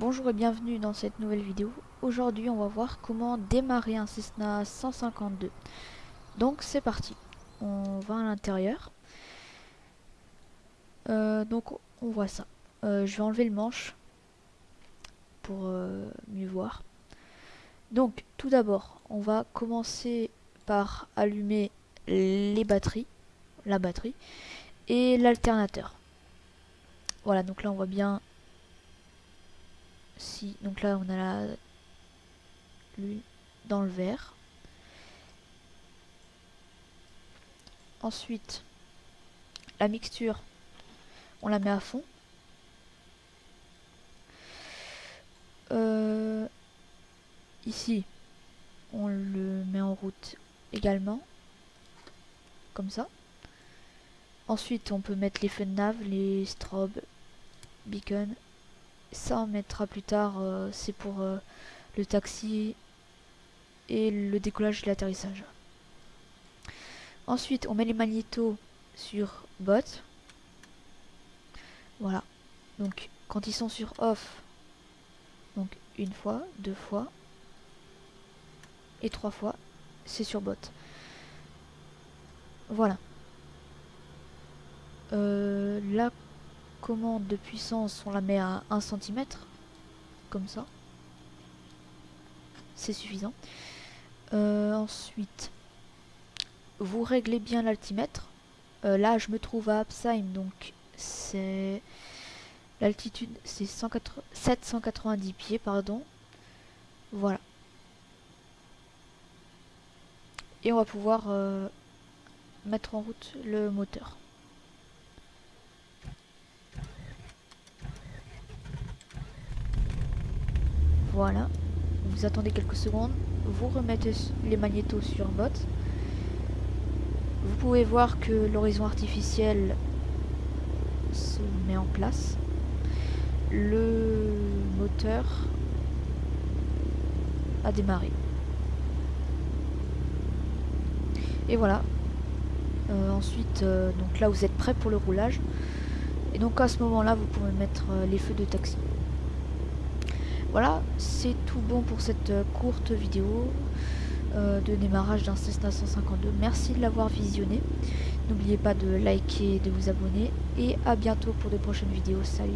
Bonjour et bienvenue dans cette nouvelle vidéo. Aujourd'hui on va voir comment démarrer un Cessna 152. Donc c'est parti. On va à l'intérieur. Euh, donc on voit ça. Euh, je vais enlever le manche pour euh, mieux voir. Donc tout d'abord on va commencer par allumer les batteries, la batterie et l'alternateur. Voilà donc là on voit bien donc là on a la l'huile dans le verre ensuite la mixture on la met à fond. Euh, ici on le met en route également comme ça. Ensuite on peut mettre les feux de les strobes beacon ça on mettra plus tard, euh, c'est pour euh, le taxi et le décollage et l'atterrissage. Ensuite, on met les magnétos sur bot. Voilà. Donc, quand ils sont sur off, donc une fois, deux fois et trois fois, c'est sur bot. Voilà. Euh, là, commande de puissance, on la met à 1 cm, comme ça. C'est suffisant. Euh, ensuite, vous réglez bien l'altimètre. Euh, là, je me trouve à Absheim, donc c'est l'altitude, c'est 790 pieds, pardon. Voilà. Et on va pouvoir euh, mettre en route le moteur. Voilà. Vous attendez quelques secondes. Vous remettez les magnétos sur bot. Vous pouvez voir que l'horizon artificiel se met en place. Le moteur a démarré. Et voilà. Euh, ensuite, euh, donc là vous êtes prêt pour le roulage. Et donc à ce moment-là, vous pouvez mettre euh, les feux de taxi. Voilà, c'est tout bon pour cette euh, courte vidéo euh, de démarrage d'un Cessna 152. Merci de l'avoir visionné. N'oubliez pas de liker, de vous abonner et à bientôt pour de prochaines vidéos. Salut